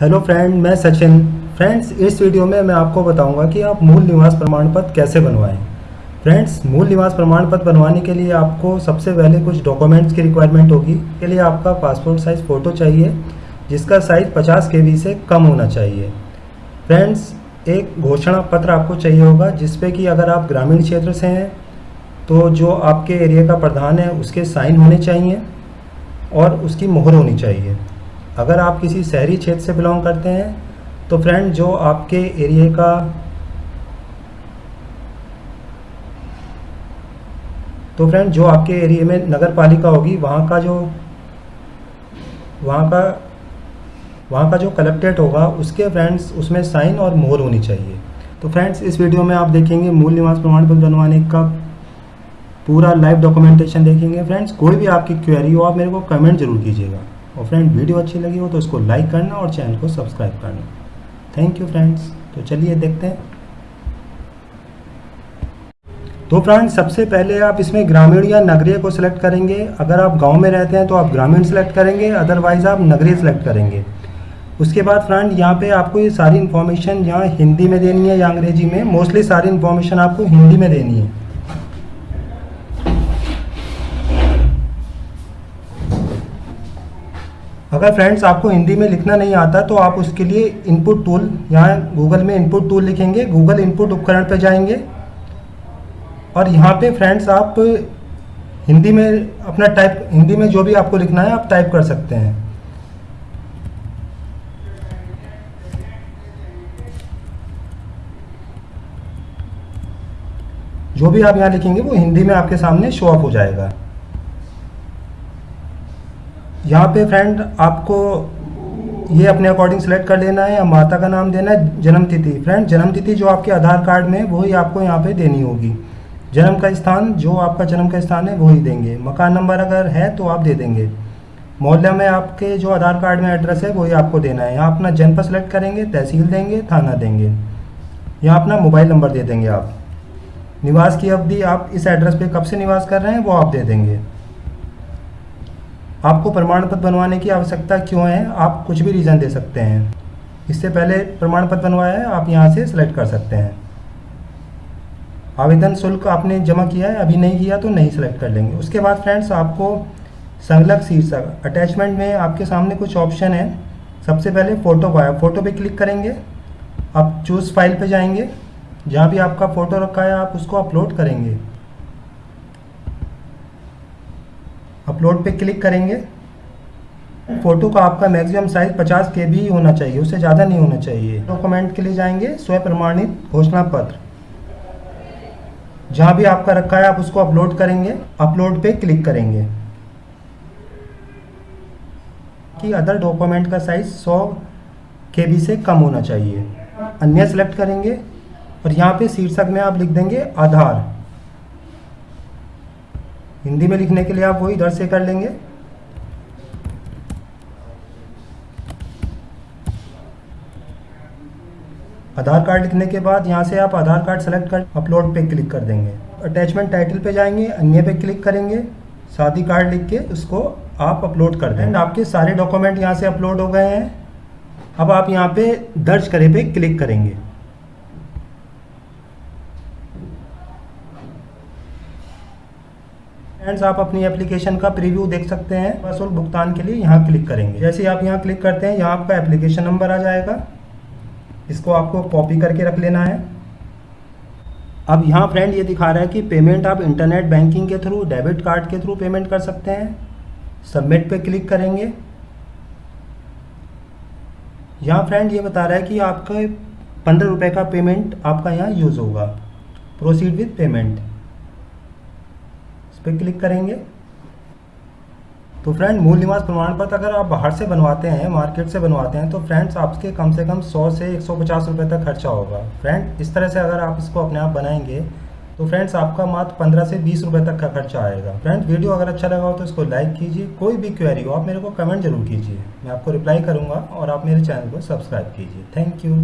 Hello friend मैं Sachin. Friends इस video में मैं आपको बताऊँगा कि आप मूल निवास प्रमाण पत्र कैसे बनवाएँ। फ्रेंड्स मूल निवास प्रमाण पत्र बनवाने के लिए आपको सबसे पहले कुछ डॉक्यूमेंट्स की रिक्वायरमेंट होगी। के लिए आपका पासपोर्ट साइज़ फ़ोटो चाहिए, जिसका साइज़ 50 के से कम होना चाहिए। फ्रेंड्स एक घोषणा पत्र आपको चाहिए होगा, जिसपे कि अगर आप ग्रामीण क्षेत्र से हैं तो जो आपके एरिया का प्रधान है, उसके साइन होने चाहिए और उसकी मोहर होनी चाहिए। अगर आप किसी शहरी क्षेत्र से बिलोंग करते हैं तो फ्रेंड जो आपके एरिए का तो फ्रेंड जो आपके एरिए में नगर पालिका होगी, वहाँ का जो, वहाँ का वहाँ का जो कलेक्ट्रेट होगा, उसके फ्रेंड्स उसमें साइन और मोहर होनी चाहिए। तो फ्रेंड्स इस वीडियो में आप देखेंगे मूल निवास प्रमाण पत्र बनवाने का पूरा लाइव डॉक्यूमेंटेशन देखेंगे। फ्रेंड्स कोई भी आपकी क्वेरी हो, आप मेरे को कमेंट ज़रूर कीजिएगा। और फ्रेंड वीडियो अच्छी लगी हो तो इसको लाइक करना और चैनल को सब्सक्राइब करना। थैंक यू फ्रेंड्स तो चलिए देखते हैं। तो फ्रेंड्स सबसे पहले आप इसमें ग्रामीण या नगरीय को सिलेक्ट करेंगे। अगर आप गाँव में रहते हैं तो आप ग्रामीण सेलेक्ट करेंगे अदरवाइज़ आप नगरीय सेलेक्ट करेंगे। उसके बाद फ्रेंड यहाँ पे आपको ये सारी इन्फॉर्मेशन यहाँ हिंदी में देनी है या अंग्रेज़ी में। मोस्टली सारी इन्फॉर्मेशन आपको हिंदी में देनी है। अगर फ्रेंड्स आपको हिंदी में लिखना नहीं आता तो आप उसके लिए इनपुट टूल यहाँ गूगल में इनपुट टूल लिखेंगे गूगल इनपुट उपकरण पर जाएँगे। और यहाँ पे फ्रेंड्स आप हिंदी में अपना टाइप हिंदी में जो भी आपको लिखना है, आप टाइप कर सकते हैं। जो भी आप यहाँ लिखेंगे, वो हिंदी में आपके सामने शो ऑफ़ हो जाएगा। यहाँ पे फ्रेंड आपको ये अपने अकॉर्डिंग सेलेक्ट कर लेना है या माता का नाम देना है जन्म तिथि फ्रेंड जन्म तिथि जो आपके आधार कार्ड में, वही आपको यहाँ पे देनी होगी। जन्म का स्थान, जो आपका जन्म का स्थान है, वही देंगे। मकान नंबर अगर है तो आप दे देंगे। मोहल्ला में आपके जो आधार कार्ड में एड्रेस है, वही आपको देना है। यहाँ अपना जनपद सेलेक्ट करेंगे, तहसील देंगे, थाना देंगे। यहाँ अपना मोबाइल नंबर दे देंगे आप। निवास की अवधि आप इस एड्रेस पे कब से निवास कर रहे हैं, वो आप दे देंगे। आपको प्रमाण पत्र बनवाने की आवश्यकता क्यों है? आप कुछ भी रीज़न दे सकते हैं। इससे पहले प्रमाण पत्र बनवाया है, आप यहाँ से सिलेक्ट कर सकते हैं। आवेदन शुल्क आपने जमा किया है, अभी नहीं किया तो नहीं सिलेक्ट कर लेंगे। उसके बाद फ्रेंड्स आपको संलग्न शीर्षक अटैचमेंट में आपके सामने कुछ ऑप्शन है। सबसे पहले फ़ोटो है फ़ोटो पे क्लिक करेंगे। आप चूज़ फ़ाइल पे जाएँगे। जहाँ भी आपका फ़ोटो रखा है, आप उसको अपलोड करेंगे। अपलोड पे क्लिक करेंगे। फ़ोटो का आपका मैक्सिमम साइज़ 50 के बी होना चाहिए, उससे ज़्यादा नहीं होना चाहिए। डॉक्यूमेंट के लिए जाएँगे स्व प्रमाणित घोषणा पत्र। जहाँ भी आपका रखा है, आप उसको अपलोड करेंगे, अपलोड पे क्लिक करेंगे। कि अदर डॉक्यूमेंट का साइज़ 100 के बी से कम होना चाहिए। अन्य सेलेक्ट करेंगे, और यहाँ पे शीर्षक में आप लिख देंगे, आधार। हिंदी में लिखने के लिए आप वही इधर से कर लेंगे। आधार कार्ड लिखने के बाद यहाँ से आप आधार कार्ड सेलेक्ट कर अपलोड पे क्लिक कर देंगे। अटैचमेंट टाइटल पे जाएँगे, अन्य पे क्लिक करेंगे, शादी कार्ड लिख के उसको आप अपलोड कर दें आपके सारे डॉक्यूमेंट यहाँ से अपलोड हो गए हैं। अब आप यहाँ पे दर्ज करे पे क्लिक करेंगे। फ्रेंड्स आप अपनी एप्लीकेशन का प्रीव्यू देख सकते हैं। शुल्क भुगतान के लिए यहाँ क्लिक करेंगे। जैसे आप यहाँ क्लिक करते हैं, यहाँ आपका एप्लीकेशन नंबर आ जाएगा। इसको आपको कॉपी करके रख लेना है। अब यहाँ फ्रेंड ये दिखा रहा है कि पेमेंट आप इंटरनेट बैंकिंग के थ्रू डेबिट कार्ड के थ्रू पेमेंट कर सकते हैं। सबमिट पे क्लिक करेंगे। यहाँ फ्रेंड ये बता रहा है कि आपका पंद्रह रुपये का पेमेंट आपका यहाँ यूज़ होगा। प्रोसीड विथ पेमेंट पे क्लिक करेंगे। तो फ्रेंड मूल निवास प्रमाण पत्र अगर आप बाहर से बनवाते हैं मार्केट से बनवाते हैं तो फ्रेंड्स आपके कम से कम 100 से 150 रुपए तक खर्चा होगा। फ्रेंड इस तरह से अगर आप इसको अपने आप बनाएँगे तो फ्रेंड्स आपका मात्र 15 से 20 रुपए तक का खर्चा आएगा। फ्रेंड वीडियो अगर अच्छा लगा हो तो इसको लाइक कीजिए। कोई भी क्वेरी हो, आप मेरे को कमेंट ज़रूर कीजिए। मैं आपको रिप्लाई करूँगा और आप मेरे चैनल को सब्सक्राइब कीजिए। Thank you